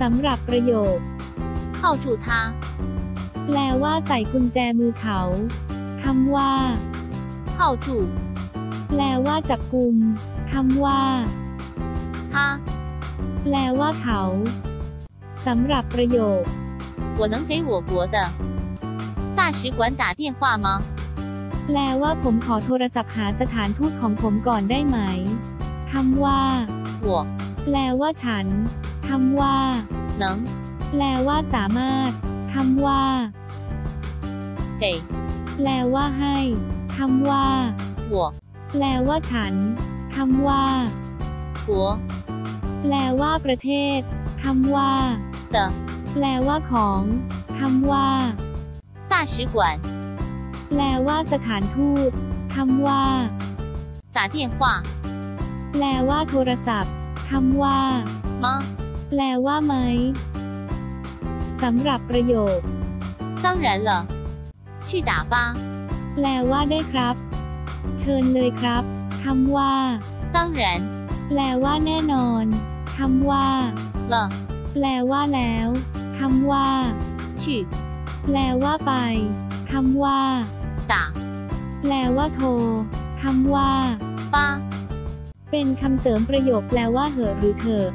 สำหรับประโยค 铐住他， แปลว่าใส่กุญแจมือเขาคำว่า 铐住 แปลว่าจับกุมคำว่า 他。 แปลว่าเขาสำหรับประโยค 我能给我国的大使馆打电话吗？ แปลว่าผมขอโทรศัพท์หาสถานทูตของผมก่อนได้ไหมคำว่า 我 แปลว่าฉัน คำว่า 能 แปลว่าสามารถคำว่า 给 แปลว่าให้คำว่า 我 แปลว่าฉันคำว่า 国 แปลว่าประเทศคำว่า 的 แปลว่าของคำว่า 大使馆 แปลว่าสถานทูตคำว่า 打电话 แปลว่าโทรศัพท์คำว่า 吗？ แปลว่าไหมสำหรับประโยค 当然了，去打吧。 แปลว่าได้ครับ เชิญเลยครับคำว่า 当然 แปลว่าแน่นอนคำว่า 了， แปลว่าแล้วคำว่า 去 แปลว่าไปคำว่า 打 แปลว่าโทรคำว่า 吧。 เป็นคำเสริมประโยคแปลว่าเหอะหรือเถอะ